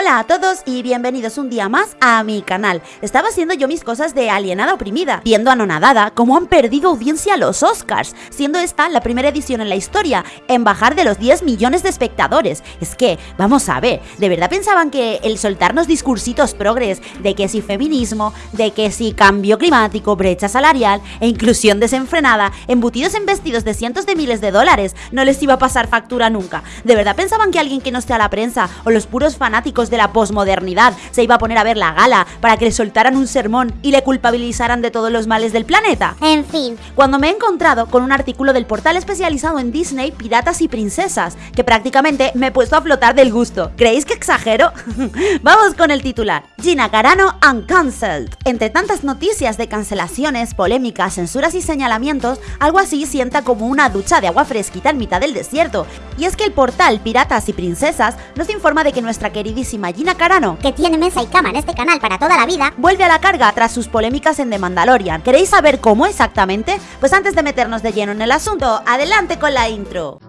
Hola a todos y bienvenidos un día más a mi canal. Estaba haciendo yo mis cosas de alienada oprimida, viendo anonadada cómo han perdido audiencia los Oscars, siendo esta la primera edición en la historia en bajar de los 10 millones de espectadores. Es que, vamos a ver, ¿de verdad pensaban que el soltarnos discursitos progres de que si feminismo, de que si cambio climático, brecha salarial e inclusión desenfrenada, embutidos en vestidos de cientos de miles de dólares, no les iba a pasar factura nunca? ¿De verdad pensaban que alguien que no sea la prensa o los puros fanáticos de la posmodernidad se iba a poner a ver la gala para que le soltaran un sermón y le culpabilizaran de todos los males del planeta. En fin, Cuando me he encontrado con un artículo del portal especializado en Disney, Piratas y Princesas, que prácticamente me he puesto a flotar del gusto. ¿Creéis que exagero? Vamos con el titular. Gina Carano uncancelled. Entre tantas noticias de cancelaciones, polémicas, censuras y señalamientos, algo así sienta como una ducha de agua fresquita en mitad del desierto. Y es que el portal Piratas y Princesas nos informa de que nuestra queridísima Gina Carano que tiene mesa y cama en este canal para toda la vida, vuelve a la carga tras sus polémicas en The Mandalorian. ¿Queréis saber cómo exactamente? Pues antes de meternos de lleno en el asunto, adelante con la intro.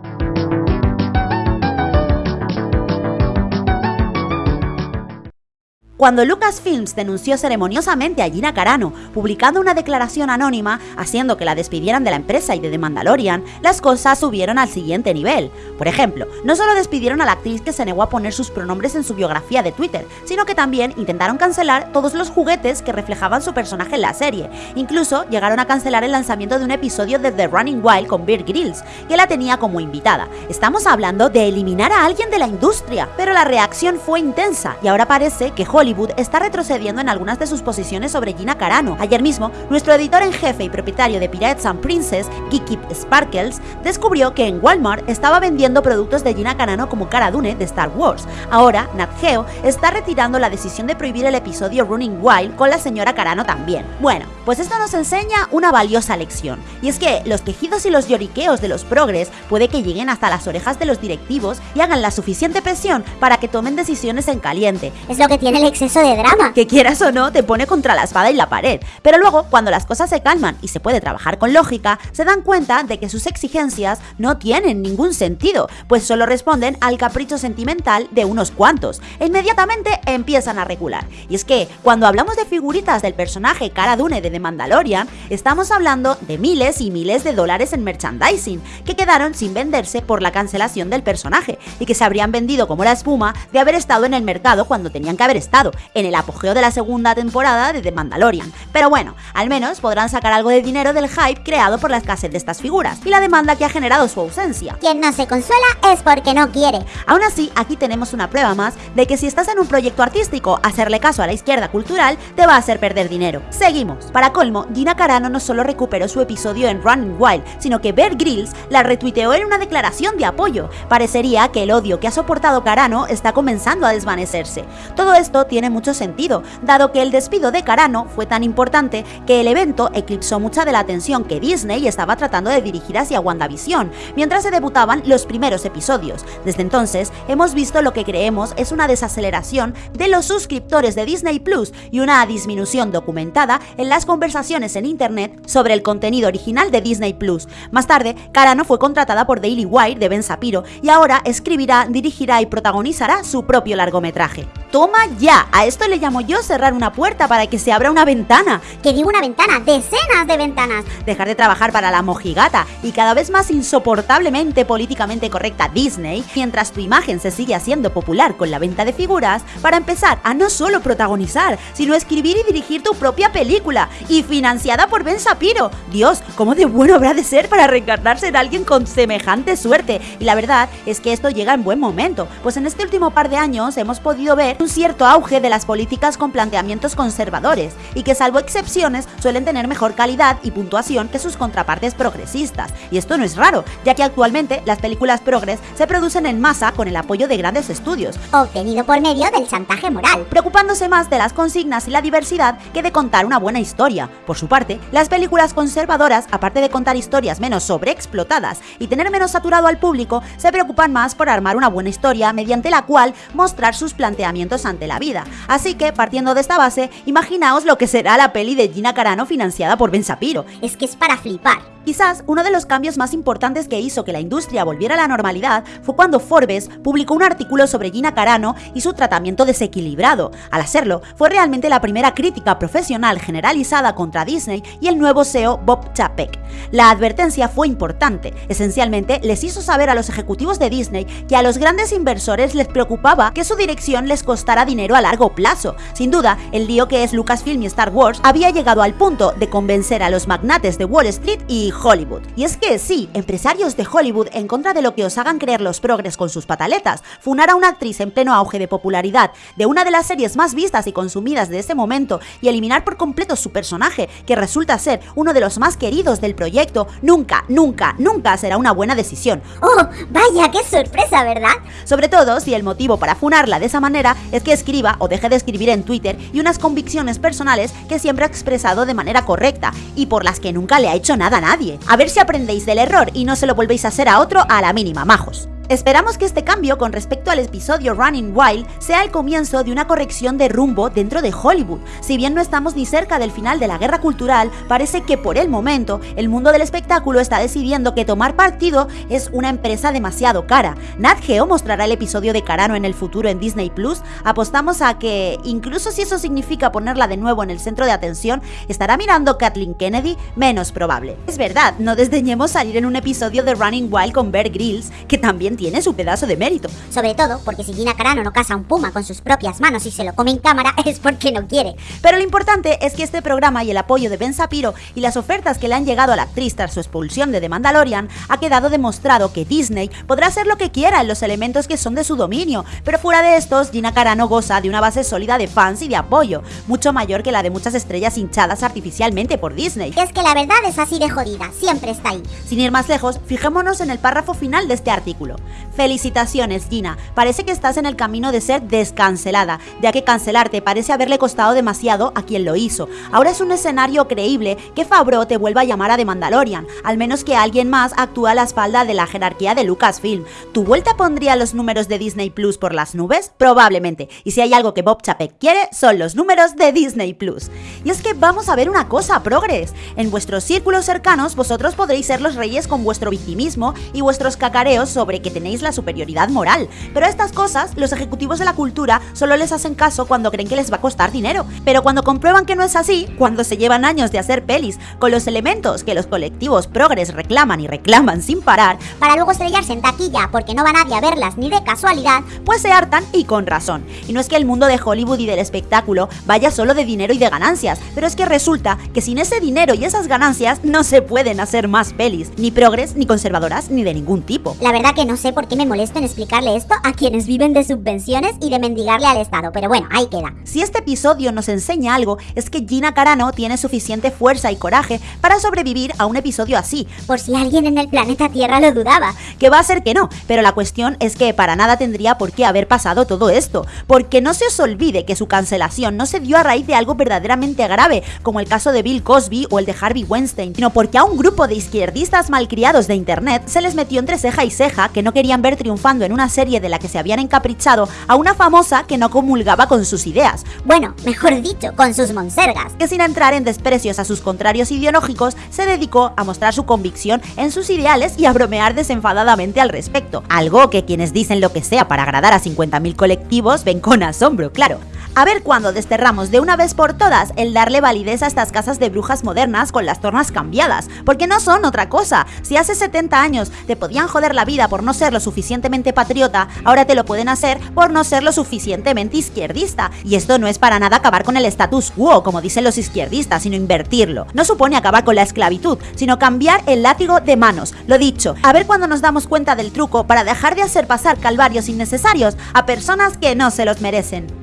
Cuando Lucasfilms denunció ceremoniosamente a Gina Carano, publicando una declaración anónima haciendo que la despidieran de la empresa y de The Mandalorian, las cosas subieron al siguiente nivel. Por ejemplo, no solo despidieron a la actriz que se negó a poner sus pronombres en su biografía de Twitter, sino que también intentaron cancelar todos los juguetes que reflejaban su personaje en la serie. Incluso llegaron a cancelar el lanzamiento de un episodio de The Running Wild con Bear Grylls, que la tenía como invitada. Estamos hablando de eliminar a alguien de la industria, pero la reacción fue intensa y ahora parece que Hollywood está retrocediendo en algunas de sus posiciones sobre Gina Carano. Ayer mismo, nuestro editor en jefe y propietario de Pirates and Princess, Kiki Sparkles, descubrió que en Walmart estaba vendiendo productos de Gina Carano como Cara Dune de Star Wars. Ahora, Nat Geo está retirando la decisión de prohibir el episodio Running Wild con la señora Carano también. Bueno, pues esto nos enseña una valiosa lección, y es que los quejidos y los lloriqueos de los progres puede que lleguen hasta las orejas de los directivos y hagan la suficiente presión para que tomen decisiones en caliente, es lo que tiene el exceso de drama. que quieras o no te pone contra la espada y la pared. Pero luego, cuando las cosas se calman y se puede trabajar con lógica, se dan cuenta de que sus exigencias no tienen ningún sentido, pues solo responden al capricho sentimental de unos cuantos, e inmediatamente empiezan a regular. Y es que, cuando hablamos de figuritas del personaje Cara Dune de The Mandalorian, estamos hablando de miles y miles de dólares en merchandising, que quedaron sin venderse por la cancelación del personaje, y que se habrían vendido como la espuma de haber estado en el mercado cuando tenían que haber estado, en el apogeo de la segunda temporada de The Mandalorian. Pero bueno, al menos podrán sacar algo de dinero del hype creado por la escasez de estas figuras y la demanda que ha generado su ausencia. Quien no se consuela es porque no quiere. Aún así, aquí tenemos una prueba más de que si estás en un proyecto artístico, hacerle caso a la izquierda cultural te va a hacer perder dinero. Seguimos. Para colmo, Gina Carano no solo recuperó su episodio en Running Wild, sino que Bear Grylls la retuiteó en una declaración de apoyo. Parecería que el odio que ha soportado Carano está comenzando a desvanecerse. Todo esto tiene mucho sentido, dado que el despido de Carano fue tan importante que el evento eclipsó mucha de la atención que Disney estaba tratando de dirigir hacia WandaVision, mientras se debutaban los primeros episodios. Desde entonces, hemos visto lo que creemos es una desaceleración de los suscriptores de Disney Plus y una disminución documentada en las conversaciones en Internet sobre el contenido original de Disney Plus. Más tarde, Carano fue contratada por Daily Wire de Ben Sapiro y ahora escribirá, dirigirá y protagonizará su propio largometraje. ¡Toma ya! A esto le llamo yo cerrar una puerta para que se abra una ventana. Que digo una ventana, decenas de ventanas. Dejar de trabajar para la mojigata y cada vez más insoportablemente políticamente correcta Disney, mientras tu imagen se sigue haciendo popular con la venta de figuras, para empezar a no solo protagonizar, sino escribir y dirigir tu propia película, y financiada por Ben Sapiro. Dios, ¿cómo de bueno habrá de ser para reencarnarse en alguien con semejante suerte? Y la verdad es que esto llega en buen momento, pues en este último par de años hemos podido ver un cierto auge de las políticas con planteamientos conservadores y que salvo excepciones suelen tener mejor calidad y puntuación que sus contrapartes progresistas. Y esto no es raro, ya que actualmente las películas progres se producen en masa con el apoyo de grandes estudios, Obtenido por medio del chantaje moral. preocupándose más de las consignas y la diversidad que de contar una buena historia. Por su parte, las películas conservadoras, aparte de contar historias menos sobreexplotadas y tener menos saturado al público, se preocupan más por armar una buena historia mediante la cual mostrar sus planteamientos ante la vida. Así que, partiendo de esta base, imaginaos lo que será la peli de Gina Carano financiada por Ben Sapiro. Es que es para flipar. Quizás uno de los cambios más importantes que hizo que la industria volviera a la normalidad fue cuando Forbes publicó un artículo sobre Gina Carano y su tratamiento desequilibrado. Al hacerlo, fue realmente la primera crítica profesional generalizada contra Disney y el nuevo CEO Bob Chapek. La advertencia fue importante, esencialmente les hizo saber a los ejecutivos de Disney que a los grandes inversores les preocupaba que su dirección les costara dinero a largo plazo. Sin duda, el lío que es Lucasfilm y Star Wars había llegado al punto de convencer a los magnates de Wall Street y Hollywood. Y es que sí, empresarios de Hollywood, en contra de lo que os hagan creer los progres con sus pataletas, funar a una actriz en pleno auge de popularidad de una de las series más vistas y consumidas de ese momento y eliminar por completo su personaje, que resulta ser uno de los más queridos del proyecto, nunca, nunca, nunca será una buena decisión. ¡Oh, vaya, qué sorpresa, ¿verdad? Sobre todo si el motivo para funarla de esa manera es que escriba o deje de escribir en Twitter y unas convicciones personales que siempre ha expresado de manera correcta y por las que nunca le ha hecho nada a nadie. A ver si aprendéis del error y no se lo volvéis a hacer a otro a la mínima, majos. Esperamos que este cambio con respecto al episodio Running Wild sea el comienzo de una corrección de rumbo dentro de Hollywood. Si bien no estamos ni cerca del final de la guerra cultural, parece que por el momento el mundo del espectáculo está decidiendo que tomar partido es una empresa demasiado cara. Nat Geo mostrará el episodio de Carano en el futuro en Disney Plus. Apostamos a que, incluso si eso significa ponerla de nuevo en el centro de atención, estará mirando Kathleen Kennedy menos probable. Es verdad, no desdeñemos salir en un episodio de Running Wild con Bear Grylls, que también tiene su pedazo de mérito. Sobre todo porque si Gina Carano no caza un puma con sus propias manos y se lo come en cámara es porque no quiere. Pero lo importante es que este programa y el apoyo de Ben Sapiro y las ofertas que le han llegado a la actriz tras su expulsión de The Mandalorian ha quedado demostrado que Disney podrá hacer lo que quiera en los elementos que son de su dominio, pero fuera de estos, Gina Carano goza de una base sólida de fans y de apoyo, mucho mayor que la de muchas estrellas hinchadas artificialmente por Disney. Es que la verdad es así de jodida, siempre está ahí. Sin ir más lejos, fijémonos en el párrafo final de este artículo. Felicitaciones, Gina. Parece que estás en el camino de ser descancelada, ya que cancelarte parece haberle costado demasiado a quien lo hizo. Ahora es un escenario creíble que Fabro te vuelva a llamar a The Mandalorian, al menos que alguien más actúe a la espalda de la jerarquía de Lucasfilm. ¿Tu vuelta pondría los números de Disney Plus por las nubes? Probablemente. Y si hay algo que Bob Chapek quiere, son los números de Disney Plus. Y es que vamos a ver una cosa, progres. En vuestros círculos cercanos, vosotros podréis ser los reyes con vuestro victimismo y vuestros cacareos sobre que tenéis la superioridad moral. Pero a estas cosas, los ejecutivos de la cultura solo les hacen caso cuando creen que les va a costar dinero. Pero cuando comprueban que no es así, cuando se llevan años de hacer pelis con los elementos que los colectivos progres reclaman y reclaman sin parar, Para luego estrellarse en taquilla porque no va nadie a verlas ni de casualidad, pues se hartan y con razón. Y no es que el mundo de Hollywood y del espectáculo vaya solo de dinero y de ganancias, pero es que resulta que sin ese dinero y esas ganancias no se pueden hacer más pelis, ni progres, ni conservadoras, ni de ningún tipo. la verdad que no sé por qué me molesto en explicarle esto a quienes viven de subvenciones y de mendigarle al Estado, pero bueno, ahí queda. Si este episodio nos enseña algo, es que Gina Carano tiene suficiente fuerza y coraje para sobrevivir a un episodio así, Por si alguien en el planeta Tierra lo dudaba. que va a ser que no, pero la cuestión es que para nada tendría por qué haber pasado todo esto, porque no se os olvide que su cancelación no se dio a raíz de algo verdaderamente grave, como el caso de Bill Cosby o el de Harvey Weinstein, sino porque a un grupo de izquierdistas malcriados de internet se les metió entre ceja y ceja que no querían ver triunfando en una serie de la que se habían encaprichado a una famosa que no comulgaba con sus ideas, Bueno, mejor dicho, con sus monsergas. que sin entrar en desprecios a sus contrarios ideológicos, se dedicó a mostrar su convicción en sus ideales y a bromear desenfadadamente al respecto. Algo que quienes dicen lo que sea para agradar a 50.000 colectivos ven con asombro, claro. A ver cuándo desterramos de una vez por todas el darle validez a estas casas de brujas modernas con las tornas cambiadas, porque no son otra cosa. Si hace 70 años te podían joder la vida por no ser lo suficientemente patriota, ahora te lo pueden hacer por no ser lo suficientemente izquierdista. Y esto no es para nada acabar con el status quo, como dicen los izquierdistas, sino invertirlo. No supone acabar con la esclavitud, sino cambiar el látigo de manos. Lo dicho, a ver cuándo nos damos cuenta del truco para dejar de hacer pasar calvarios innecesarios a personas que no se los merecen.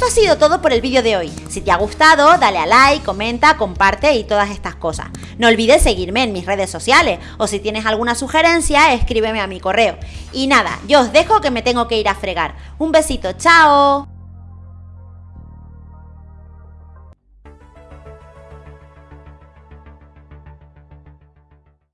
Esto ha sido todo por el vídeo de hoy. Si te ha gustado, dale a like, comenta, comparte y todas estas cosas. No olvides seguirme en mis redes sociales o si tienes alguna sugerencia, escríbeme a mi correo. Y nada, yo os dejo que me tengo que ir a fregar. Un besito, chao.